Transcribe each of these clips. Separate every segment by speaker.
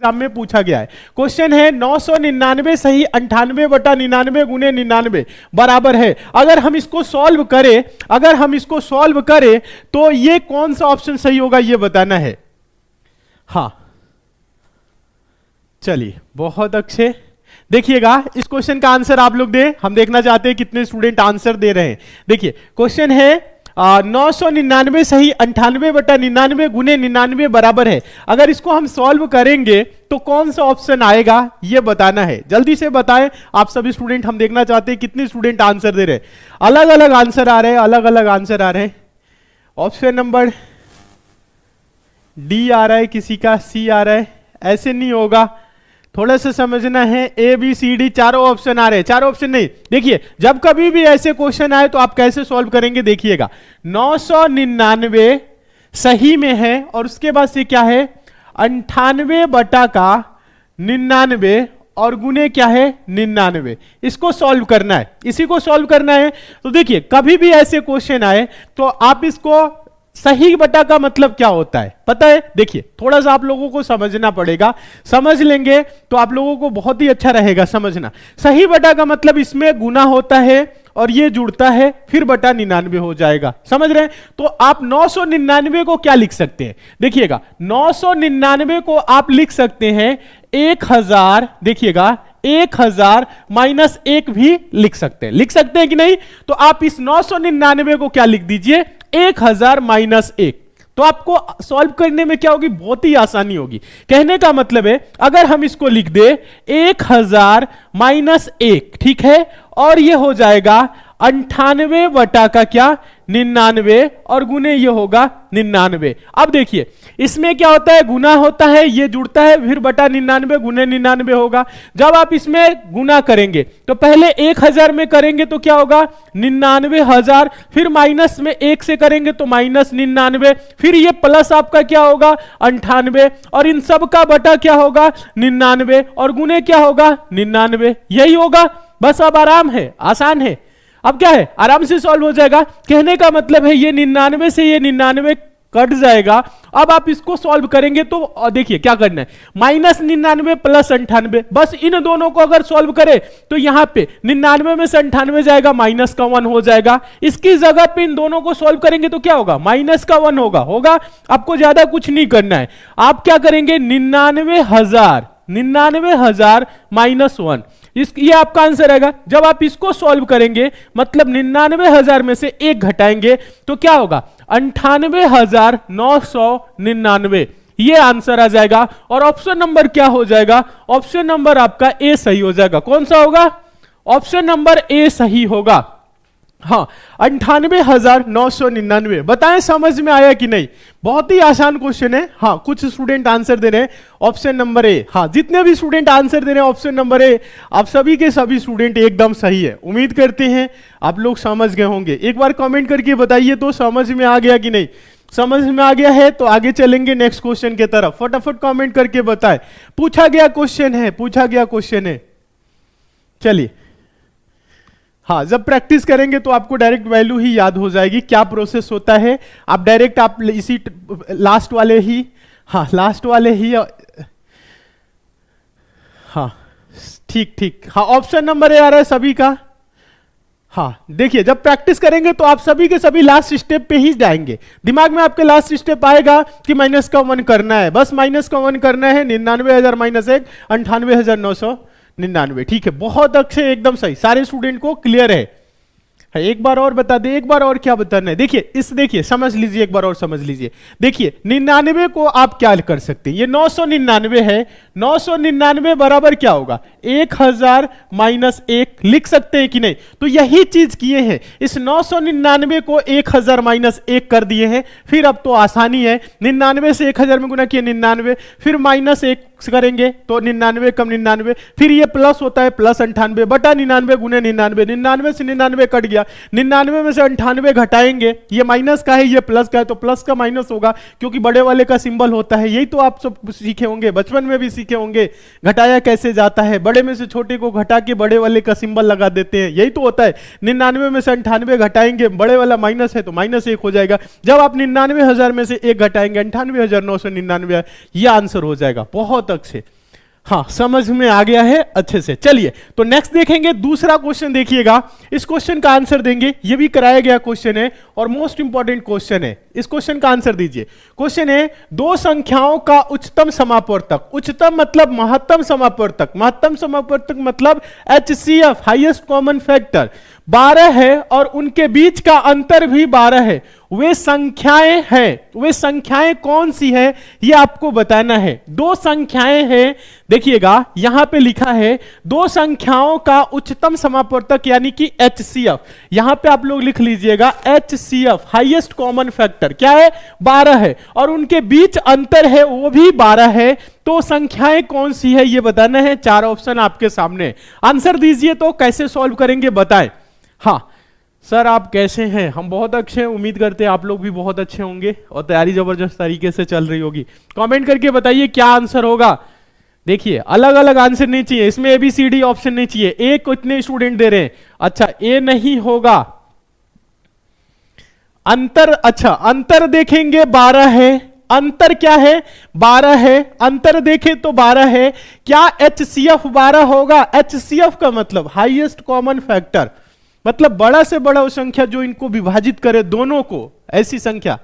Speaker 1: Exam में पूछा गया है। क्वेश्चन है, नौ सौ निन्यानवे सही, अंठानवे बटा निन्यानवे गुने निन्यानवे, बराबर है। अगर हम इसको सॉल्व करें, अगर हम इसको सॉल्व करें तो ये कौन सा ऑप्शन सही होगा, ये बताना है। हाँ। चलिए, बहुत अच्छे। देखिएगा, इस क्वेश्चन का आंसर आप लोग दे। हम देखना चाहते हैं कितने स्टूडेंट आंसर दे रहे हैं। देखिए क्वेश्चन है नौ सौ निन्यानवे सही अंठानवे बटा निन्यानवे गुने निन्यानवे बराबर है। अगर इसको हम सॉल्व करेंगे तो कौन सा ऑप्शन आएगा? ये बताना है। जल्दी से बताएँ। आप सभी स्टूडेंट हम देखना चाहते हैं कितने स्टूडेंट आंसर दे रहे हैं। अलग अलग आंसर आ रहे हैं अलग अलग आंसर आ रहे हैं। ऑप्शन नंबर डी आ रहा है किसी का सी आ रहा है। ऐसे नहीं होगा। थोड़ा सा समझना है ए बी सी डी चारों ऑप्शन आ रहे हैं। चारों ऑप्शन नहीं। देखिए, जब कभी भी ऐसे क्वेश्चन आए तो आप कैसे सॉल्व करेंगे, देखिएगा। नौ सौ निन्यानवे सही में है और उसके बाद से क्या है? अंठानवे बटा का निन्यानवे और गुने क्या है? निन्यानवे। इसको सॉल्व करना है। इसी को सॉल्व करना है। तो देखिए, कभी भी ऐसे क्वेश्चन आए तो आप इसको सही बटा का मतलब क्या होता है? पता है? देखिए, थोड़ा सा आप लोगों को समझना पड़ेगा। समझ लेंगे तो आप लोगों को बहुत ही अच्छा रहेगा समझना। सही बटा का मतलब इसमें गुना होता है और ये जुड़ता है, फिर बटा निन्यानवे हो जाएगा। समझ रहे हैं? तो आप नौ सौ निन्यानवे को क्या लिख सकते हैं? देखिएगा, नौ सौ निन्यानवे को आप लिख सकते हैं एक हज़ार, देखिएगा एक हज़ार माइनस एक भी लिख सकते हैं। लिख सकते हैं कि नहीं? तो आप इस नौ सौ निन्यानवे को क्या लिख दीजिए? एक हज़ार माइनस एक। तो आपको सॉल्व करने में क्या होगी? बहुत ही आसानी होगी। कहने का मतलब है, अगर हम इसको लिख दे, एक हज़ार माइनस एक, ठीक है? और ये हो जाएगा अंठानवे बटा का क्या? निन्यानवे और गुने ये होगा निन्यानवे। अब देखिए, इसमें क्या होता है? गुना होता है, ये जुड़ता है, फिर बटा निन्यानवे, गुने निन्यानवे होगा। जब आप इसमें गुना करेंगे तो पहले एक हज़ार में करेंगे तो क्या होगा? निन्यानवे हज़ार, फिर माइनस में एक से करेंगे तो माइनस निन्यानवे, फिर ये प्लस आपका क्या होगा? अंठानवे। और इन सब का बटा क्या होगा? निन्यानवे। और गुने क्या होगा? निन्यानवे। यही होगा। बस अब आराम है, आसान है। अब क्या है? आराम से सॉल्व हो जाएगा। कहने का मतलब है, ये निन्यानवे से ये निन्यानवे कट जाएगा। अब आप इसको सॉल्व करेंगे तो देखिए क्या करना है। माइनस निन्यानवे प्लस अंठानवे। बस इन दोनों को अगर सॉल्व करें तो यहाँ पे निन्यानवे में से अंठानवे जाएगा, माइनस का वन हो जाएगा। इसकी जगह पे इन दोनों को सॉल्व करेंगे तो क्या होगा? माइनस का वन होगा। होगा? आपको ज़्यादा कुछ नहीं करना है। आप क्या करेंगे? निन्यानवे हज़ार निन्यानवे हज़ार माइनस वन। इस ये आपका आंसर आएगा जब आप इसको सॉल्व करेंगे मतलब निन्यानवे हज़ार में से एक घटाएँगे तो क्या होगा? अंठानवे हज़ार नौ सौ निन्यानवे। ये आंसर आ जाएगा। और ऑप्शन नंबर क्या हो जाएगा? ऑप्शन नंबर आपका ए सही हो जाएगा। कौन सा होगा? ऑप्शन नंबर ए सही होगा। हाँ अंठानवे हज़ार नौ सौ निन्यानवे। बताएँ समझ में आया कि नहीं? बहुत ही आसान क्वेश्चन है। हाँ कुछ स्टूडेंट आंसर दे रहे हैं। ऑप्शन नंबर ए हाँ जितने भी स्टूडेंट आंसर दे रहे हैं ऑप्शन नंबर ए आप सभी के सभी स्टूडेंट एकदम सही है। उम्मीद करते हैं आप लोग समझ गए होंगे। एक बार कमेंट करके बताइए तो समझ में आ गया कि नहीं? समझ में आ गया है तो आगे चलेंगे नेक्स्ट क्वेश्चन के तरफ़। फटाफट कमेंट करके बताए। पूछा गया क्वेश्चन है, पूछा गया क्वेश्चन है। चलिए। हाँ जब प्रैक्टिस करेंगे तो आपको डायरेक्ट वैल्यू ही याद हो जाएगी, क्या प्रोसेस होता है। आप डायरेक्ट आप इसी लास्ट वाले ही हाँ लास्ट वाले ही हाँ ठीक ठीक। हाँ ऑप्शन नंबर ए आ रहा है सभी का। हाँ देखिए, जब प्रैक्टिस करेंगे तो आप सभी के सभी लास्ट स्टेप पे ही जाएँगे। दिमाग में आपके लास्ट स्टेप आएगा कि माइनस का वन करना है। बस माइनस का वन करना है, निन्यानवे हज़ार माइनस एक, अंठानवे हज़ार नौ सौ। निन्यानवे। ठीक है, बहुत अच्छे, एकदम सही। सारे स्टूडेंट को क्लियर है। है, एक बार और बता दे, एक बार और क्या बताना है? देखिए, इस, देखिए, समझ लीजिए, एक बार और समझ लीजिए। देखिए, निन्यानवे को आप क्या कर सकते हैं? ये नौ सौ निन्यानवे है। नौ सौ निन्यानवे बराबर क्या होगा? एक हज़ार माइनस एक लिख सकते हैं कि नहीं? तो यही चीज़ किए हैं। इस नौ सौ निन्यानवे को एक हज़ार माइनस एक कर दिए हैं। फिर अब तो आसानी है। निन्यानवे से एक हज़ार में गुना किए निन्यानवे। फिर माइनस एक करेंगे तो निन्यानवे कम निन्यानवे, फिर ये प्लस होता है प्लस अंठानवे, बटा निन्यानवे गुने निन्यानवे निन्यानवे से निन्यानवे कट गया, निन्यानवे में से अंठानवे घटाएँगे, ये माइनस का है, ये प्लस का है तो प्लस का माइनस होगा, क्योंकि बड़े वाले का सिंबल होता है, यही तो आप सब सीखे होंगे, बचपन में भी सीखे होंगे, घटाया कैसे जाता है, बड़े में से छोटे को घटा के बड़े वाले का सिंबल लगा देते हैं, यही तो होता है, निन्यानवे में से अंठानवे घटाएँगे, बड़े वाला माइनस है तो माइनस एक हो जाएगा, जब आप निन्यानवे हज़ार में से एक घटाएँगे, अंठानवे हज़ार नौ सौ निन्यानवे, ये आंसर हो जाएगा, बहुत बहुत अच्छे हाँ समझ में आ गया है, अच्छे से। चलिए तो नेक्स्ट देखेंगे, दूसरा क्वेश्चन देखिएगा। इस क्वेश्चन का आंसर देंगे। ये भी कराया गया क्वेश्चन है और मोस्ट इंपॉर्टेंट क्वेश्चन है। इस क्वेश्चन का आंसर दीजिए। क्वेश्चन है, दो संख्याओं का उच्चतम समापवर्तक। उच्चतम मतलब महत्तम समापवर्तक। महत्तम समापवर्तक मतलब H C F highest common factor बारह है और उनके बीच का अंतर भी बारह है। वे संख्याएँ हैं। वे संख्याएँ कौन सी है? ये आपको बताना है। दो संख्याएँ हैं। देखिएगा, यहाँ पे लिखा है, दो संख्याओं का उच्चतम समापवर्तक यानी कि एच सी एफ़ यहाँ पर आप लोग लिख लीजिएगा H C F highest common factor क्या है? बारह है। और उनके बीच अंतर है, वो भी बारह है। तो संख्याएँ कौन सी है? ये बताना है। चार ऑप्शन आपके सामने। आंसर दीजिए तो कैसे सॉल्व करेंगे? बताएँ। हाँ सर, आप कैसे हैं? हम बहुत अच्छे हैं। उम्मीद करते हैं आप लोग भी बहुत अच्छे होंगे और तैयारी ज़बरदस्त तरीके से चल रही होगी। कमेंट करके बताइए क्या आंसर होगा। देखिए अलग अलग आंसर नहीं चाहिए। इसमें एबीसीडी ऑप्शन नहीं चाहिए। ए को इतने स्टूडेंट दे रहे हैं। अच्छा ए नहीं होगा। अंतर अच्छा अंतर देखेंगे बारह है। अंतर क्या है? बारह है। अंतर देखें तो बारह है। क्या एच सी एफ़ बारह होगा? एच सी एफ़ का मतलब हाईएस्ट कॉमन फैक्टर मतलब बड़ा से बड़ा वो संख्या जो इनको विभाजित करे दोनों को, ऐसी संख्या।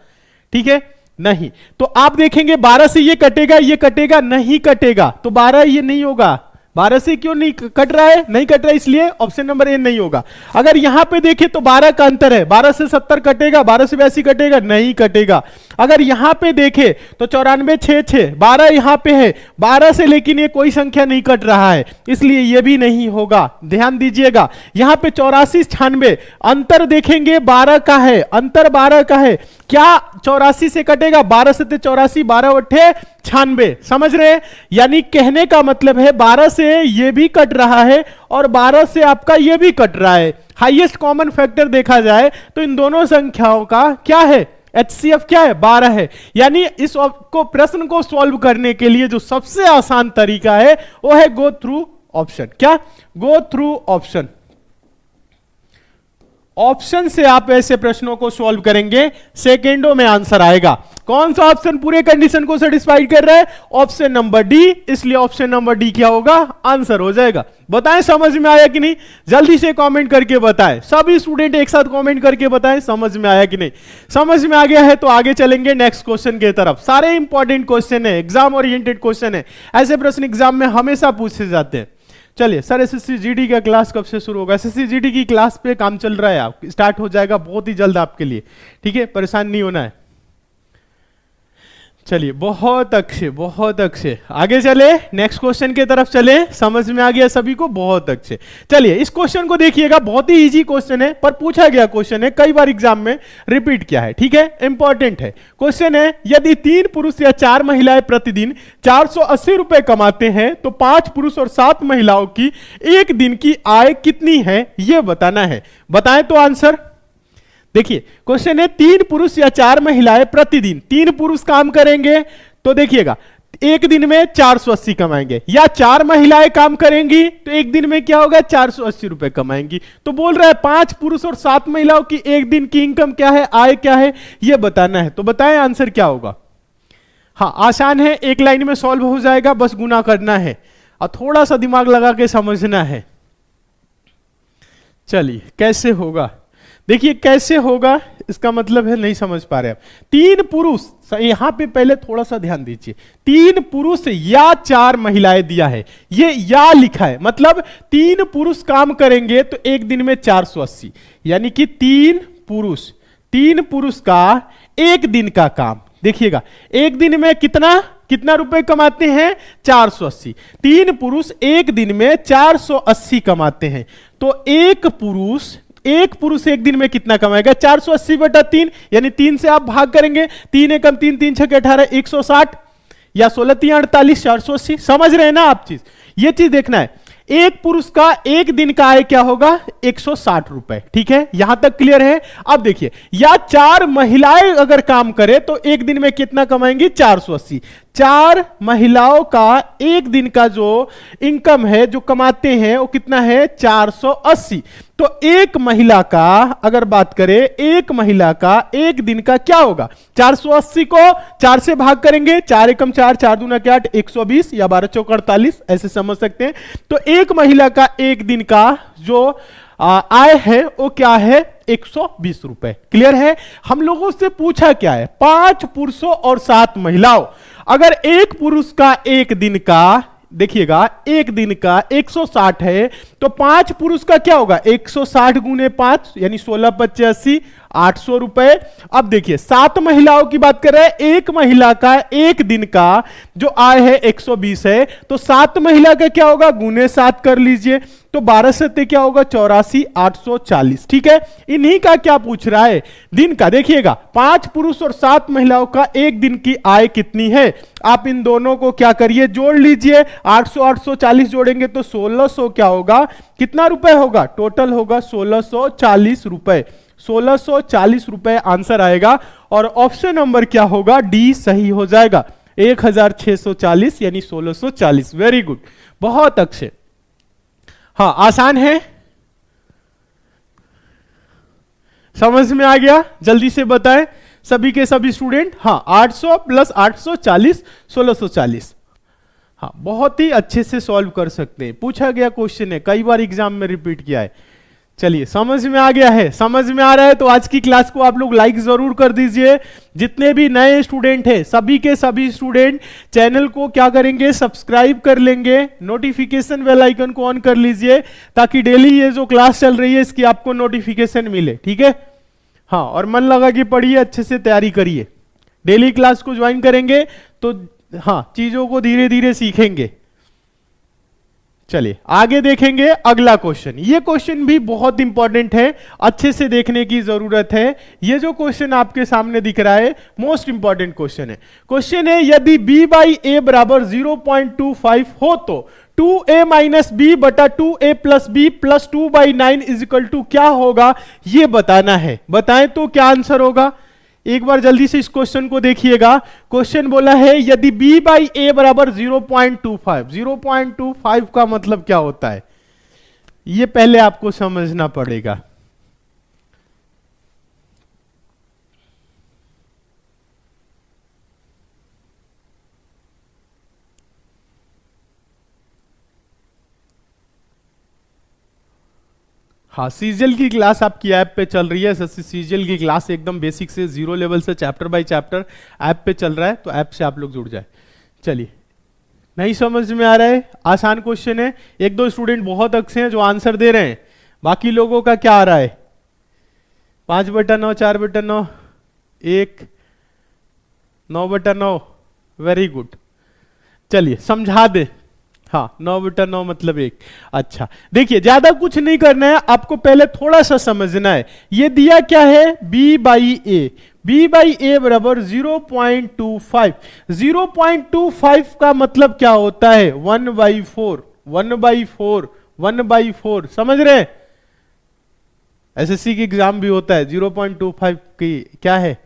Speaker 1: ठीक है? नहीं। तो आप देखेंगे 12 से ये कटेगा ये कटेगा, नहीं कटेगा। तो 12 ये नहीं होगा। बारह से क्यों नहीं कट रहा है? नहीं कट रहा है इसलिए ऑप्शन नंबर ए नहीं होगा। अगर यहाँ पे देखें तो बारह का अंतर है। बारह से सत्तर कटेगा, बारह से बयासी कटेगा, नहीं कटेगा। अगर यहाँ पे देखें तो चौरानवे छह छह बारह यहाँ पे है। बारह से लेकिन ये कोई संख्या नहीं कट रहा है, इसलिए ये भी नहीं होगा। ध्यान दीजिएगा, यहाँ पे चौरासी छानवे अंतर देखेंगे बारह का है, अंतर बारह का है। क्या चौरासी से कटेगा? बारह से चौरासी, बारह अट्ठे छानबे। समझ रहे यानी कहने का मतलब है 12 से ये भी कट रहा है और 12 से आपका ये भी कट रहा है। हाईएस्ट कॉमन फैक्टर देखा जाए तो इन दोनों संख्याओं का क्या है? एच क्या है? 12 है। यानी इस को प्रश्न को सॉल्व करने के लिए जो सबसे आसान तरीका है, वो है गो थ्रू ऑप्शन क्या? गो थ्रू ऑप्शन ऑप्शन से आप ऐसे प्रश्नों को सॉल्व करेंगे सेकेंडों में आंसर आएगा। कौन सा ऑप्शन पूरे कंडीशन को सेटिस्फाइड कर रहा है? ऑप्शन नंबर डी इसलिए ऑप्शन नंबर डी क्या होगा? आंसर हो जाएगा। बताएँ, समझ में आया कि नहीं? जल्दी से कमेंट करके बताएँ। सभी स्टूडेंट एक साथ कमेंट करके बताएँ, समझ में आया कि नहीं? समझ में आ गया है तो आगे चलेंगे नेक्स्ट क्वेश्चन के तरफ़। सारे इंपॉर्टेंट क्वेश्चन है एग्ज़ाम ओरिएंटेड क्वेश्चन है। ऐसे प्रश्न एग्ज़ाम में हमेशा पूछे जाते हैं। चलिए, सर एस एस जीडी का क्लास कब से शुरू होगा? एस एस जीडी की क्लास पे काम चल रहा है, आप स्टार्ट हो जाएगा बहुत ही जल्द आपके लिए। ठीक है, परेशान नहीं होना है। चलिए, बहुत अच्छे बहुत अच्छे। आगे चले नेक्स्ट क्वेश्चन की तरफ़ चले। समझ में आ गया सभी को? बहुत अच्छे। चलिए, इस क्वेश्चन को देखिएगा, बहुत ही इजी क्वेश्चन है, पर पूछा गया क्वेश्चन है, कई बार एग्ज़ाम में रिपीट किया है, ठीक है? इंपॉर्टेंट है। क्वेश्चन है, यदि तीन पुरुष या चार महिलाएँ प्रतिदिन चार रुपए कमाते हैं तो पाँच पुरुष और सात महिलाओं की एक दिन की आय कितनी है? यह बताना है। बताएँ तो आंसर देखिए क्वेश्चन है, तीन पुरुष या चार महिलाएँ प्रतिदिन, तीन पुरुष काम करेंगे तो देखिएगा, एक दिन में चार सौ अस्सी कमाएँगे, या चार महिलाएँ काम करेंगी तो एक दिन में क्या होगा, चार सौ अस्सी रुपए कमाएँगी। तो बोल रहा है, पाँच पुरुष और सात महिलाओं की एक दिन की इनकम क्या है, आय क्या है यह बताना है। तो बताएँ आंसर क्या होगा। हाँ आसान है, एक लाइन में सॉल्व हो जाएगा, बस गुना करना है। और थोड़ा सा दिमाग लगा के समझना है। चलिए, कैसे होगा? देखिए, कैसे होगा, इसका मतलब है नहीं समझ पा रहे आप तीन पुरुष यहाँ पे पहले थोड़ा सा ध्यान दीजिए। तीन पुरुष या चार महिलाएँ दिया है। ये या लिखा है। मतलब तीन पुरुष काम करेंगे तो एक दिन में 480 यानी कि तीन पुरुष तीन पुरुष का एक दिन का काम। देखिएगा, एक दिन में कितना कितना रुपए कमाते हैं? 480 तीन पुरुष एक दिन में 480 कमाते हैं। तो एक पुरुष एक पुरुष एक दिन में कितना कमाएगा? 480 बटा तीन, यानी तीन से आप भाग करेंगे। तीन एकम तीन तीन छह अठारह, एक सौ साठ, या सोलह तीन अड़तालीस, चार सौ अस्सी। समझ रहे हैं ना आप चीज़? ये चीज़ देखना है। एक पुरुष का एक दिन का आय क्या होगा? 160 रुपए। ठीक है? यहाँ तक क्लियर है? अब देखिए, या चार महिलाएँ अगर काम करें तो एक दिन में कितना कमाएँगी? 480 चार महिलाओं का एक दिन का जो इनकम है, जो कमाते हैं, वो कितना है? 480 तो एक महिला का, अगर बात करें, एक महिला का एक दिन का क्या होगा? 480 को चार से भाग करेंगे, चार एकम चार चार दूना क्या आठ, एक या बारह चौक अड़तालीस, ऐसे समझ सकते हैं। तो एक महिला का एक दिन का जो आय है, वो क्या है? 120 रुपए। क्लियर है? हम लोगों से पूछा क्या है? पाँच पुरुषों और सात महिलाओं। अगर एक पुरुष का एक दिन का देखिएगा, एक दिन का 160 है तो पाँच पुरुष का क्या होगा? 160 सौ साठ गुने पाँच, यानी सोलह पचासी आठ सौ रुपए। अब देखिए, सात महिलाओं की बात कर रहे हैं, एक महिला का एक दिन का जो आय है 120 है तो सात महिला का क्या होगा? गुने सात कर लीजिए। तो बारह सत्य क्या होगा? चौरासी, आठ सौ चालीस। ठीक है? इन्हीं का क्या पूछ रहा है? दिन का देखिएगा। पाँच पुरुष और सात महिलाओं का एक दिन की आय कितनी है? आप इन दोनों को क्या करिए? जोड़ लीजिए। 800 840 जोड़ेंगे तो 1600 क्या होगा? कितना रुपए होगा? टोटल होगा 1640 रुपए। 1640 रुपए आंसर आएगा और ऑप्शन नंबर क्या होगा? डी सही हो जाएगा। 1640 यानी 1640 वेरी गुड। बहुत अच्छे। हाँ आसान है। समझ में आ गया? जल्दी से बताएँ। सभी के सभी स्टूडेंट हाँ 800 प्लस 840 1640 हाँ बहुत ही अच्छे से सॉल्व कर सकते हैं। पूछा गया क्वेश्चन है, कई बार एग्ज़ाम में रिपीट किया है। चलिए, समझ में आ गया है, समझ में आ रहा है तो आज की क्लास को आप लोग लाइक ज़रूर कर दीजिए। जितने भी नए स्टूडेंट हैं, सभी के सभी स्टूडेंट चैनल को क्या करेंगे सब्सक्राइब कर लेंगे नोटिफिकेशन बेल आइकन को ऑन कर लीजिए, ताकि डेली ये जो क्लास चल रही है, इसकी आपको नोटिफिकेशन मिले, ठीक है? हाँ और मन लगा कि पढ़िए, अच्छे से तैयारी करिए। डेली क्लास को ज्वाइन करेंगे तो हाँ चीज़ों को धीरे धीरे सीखेंगे। चलिए, आगे देखेंगे अगला क्वेश्चन ये क्वेश्चन भी बहुत इंपॉर्टेंट है, अच्छे से देखने की ज़रूरत है. ये जो क्वेश्चन आपके सामने दिख रहा है मोस्ट इंपॉर्टेंट क्वेश्चन है. क्वेश्चन है, यदि b बाई ए बराबर 0.25 हो तो 2a माइनस बी बटा two A plus B plus two by nine is equal two क्या होगा? ये बताना है. बताएँ तो क्या आंसर होगा? एक बार जल्दी से इस क्वेश्चन को देखिएगा। क्वेश्चन बोला है, यदि b बाई ए बराबर 0.25 0.25 का मतलब क्या होता है? ये पहले आपको समझना पड़ेगा। हाँ सीजल की क्लास आपकी ऐप पे चल रही है। सीजल की क्लास एकदम बेसिक से ज़ीरो लेवल से चैप्टर बाय चैप्टर ऐप पे चल रहा है तो ऐप से आप लोग जुड़ जाए। चलिए। नहीं समझ में आ रहा है? आसान क्वेश्चन है। एक दो स्टूडेंट बहुत अच्छे हैं जो आंसर दे रहे हैं। बाकी लोगों का क्या आ रहा है? पाँच बटन नौ, चार बटन नौ, एक, नौ बटन नौ। वेरी गुड चलिए, समझा दे। हाँ नौ बटा नौ मतलब एक। अच्छा देखिए, ज़्यादा कुछ नहीं करना है, आपको पहले थोड़ा सा समझना है। ये दिया क्या है? B by A B by A बराबर 0.25 0.25 का मतलब क्या होता है? One by four one by four one by four समझ रहे हैं? एसएससी की एग्ज़ाम भी होता है 0.25 की। क्या है?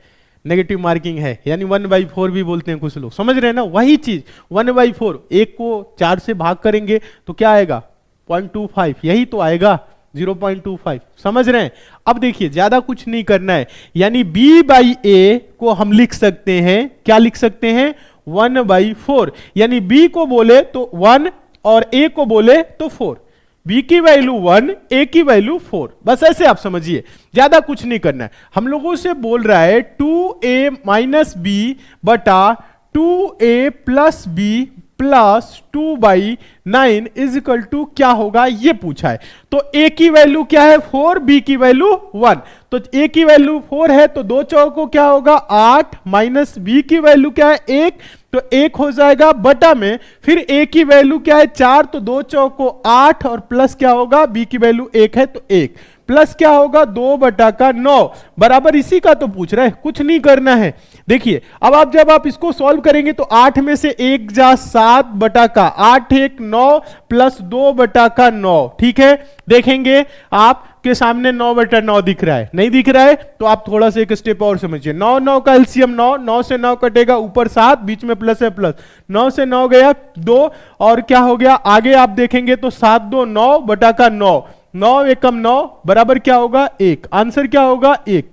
Speaker 1: नेगेटिव मार्किंग है। यानी वन बाई फोर भी बोलते हैं कुछ लोग। समझ रहे हैं ना? वही चीज़। वन बाई फोर एक को चार से भाग करेंगे तो क्या आएगा? पॉइंट टू फाइव यही तो आएगा। ज़ीरो पॉइंट टू फाइव समझ रहे हैं? अब देखिए, ज़्यादा कुछ नहीं करना है। यानी बी बाई ए को हम लिख सकते हैं। क्या लिख सकते हैं? वन बाई फोर यानी बी को बोले तो वन और ए को बोले तो फोर बी की वैल्यू वन ए की वैल्यू फोर बस ऐसे आप समझिए। ज़्यादा कुछ नहीं करना है। हम लोगों से बोल रहा है टू ए माइनस बी बटा two A plus B plus two by nine is equal to क्या होगा? ये पूछा है। तो ए की वैल्यू क्या है? फोर बी की वैल्यू वन तो ए की वैल्यू फोर है तो दो चौको क्या होगा? आठ माइनस बी की वैल्यू क्या है? एक। तो एक हो जाएगा बटा में, फिर ए की वैल्यू क्या है? चार तो दो चौको आठ और प्लस क्या होगा? बी की वैल्यू एक है तो एक। प्लस क्या होगा? दो बटा का नौ। बराबर इसी का तो पूछ रहा है, कुछ नहीं करना है। देखिए, अब आप जब आप इसको सॉल्व करेंगे तो आठ में से एक जा सात बटा का, आठ एक नौ प्लस दो बटा का नौ। ठीक है? देखेंगे आप के सामने नौ बटा नौ दिख रहा है। नहीं दिख रहा है तो आप थोड़ा सा एक स्टेप और समझिए। नौ नौ का एलसीएम नौ नौ से नौ कटेगा ऊपर सात, बीच में प्लस है प्लस। नौ से नौ गया दो, और क्या हो गया? आगे आप देखेंगे तो सात दो नौ बटा का नौ। नौ एकम नौ, बराबर क्या होगा? एक। आंसर क्या होगा? एक।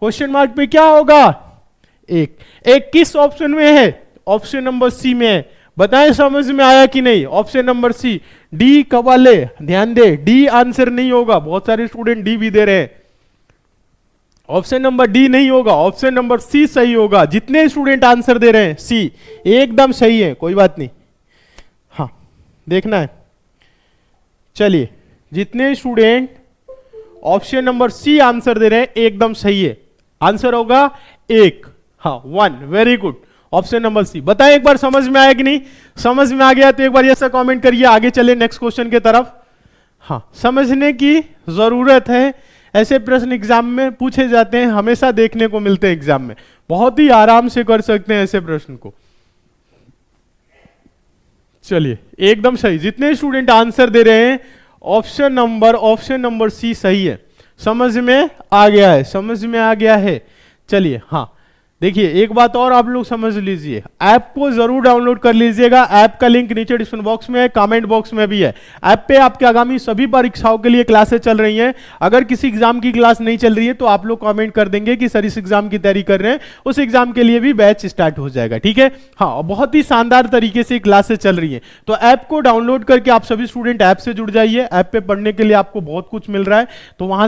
Speaker 1: क्वेश्चन मार्क पे क्या होगा? एक। एक किस ऑप्शन में है? ऑप्शन नंबर सी में है। बताएँ, समझ में आया कि नहीं? ऑप्शन नंबर सी डी कवाले ध्यान दे डी आंसर नहीं होगा। बहुत सारे स्टूडेंट डी भी दे रहे हैं। ऑप्शन नंबर डी नहीं होगा। ऑप्शन नंबर सी सही होगा। जितने स्टूडेंट आंसर दे रहे हैं सी एकदम सही है। कोई बात नहीं। हाँ देखना है। चलिए। जितने student option number C answer दे रहे हैं, एकदम सही है। आंसर होगा एक। हाँ one very good option number C बताएँ एक बार समझ में आया कि नहीं? समझ में आ गया तो एक बार ऐसा कमेंट करिए, आगे चले नेक्स्ट क्वेश्चन के तरफ़। हाँ समझने की ज़रूरत है। ऐसे प्रश्न एग्ज़ाम में पूछे जाते हैं, हमेशा देखने को मिलते हैं एग्ज़ाम में। बहुत ही आराम से कर सकते हैं ऐसे प्रश्न को। चलिए, एकदम सही। जितने स्टूडेंट आंसर दे रहे हैं option number option number C सही है। समझ में आ गया है, समझ में आ गया है। चलिए हाँ। देखिए, एक बात और आप लोग समझ लीजिए। ऐप को ज़रूर डाउनलोड कर लीजिएगा। ऐप का लिंक नीचे डिस्क्रिप्शन बॉक्स में है कमेंट बॉक्स में भी है। ऐप पे आपके आगामी सभी परीक्षाओं के लिए क्लासेस चल रही हैं। अगर किसी एग्ज़ाम की क्लास नहीं चल रही है तो आप लोग कमेंट कर देंगे कि सर इस एग्ज़ाम की तैयारी कर रहे हैं। उस एग्ज़ाम के लिए भी बैच स्टार्ट हो जाएगा, ठीक है? हाँ बहुत ही शानदार तरीके से क्लासेस चल रही है। तो ऐप को डाउनलोड करके आप सभी स्टूडेंट ऐप से जुड़ जाइए। ऐप पे पढ़ने के लिए आपको बहुत कुछ मिल रहा है। तो वहाँ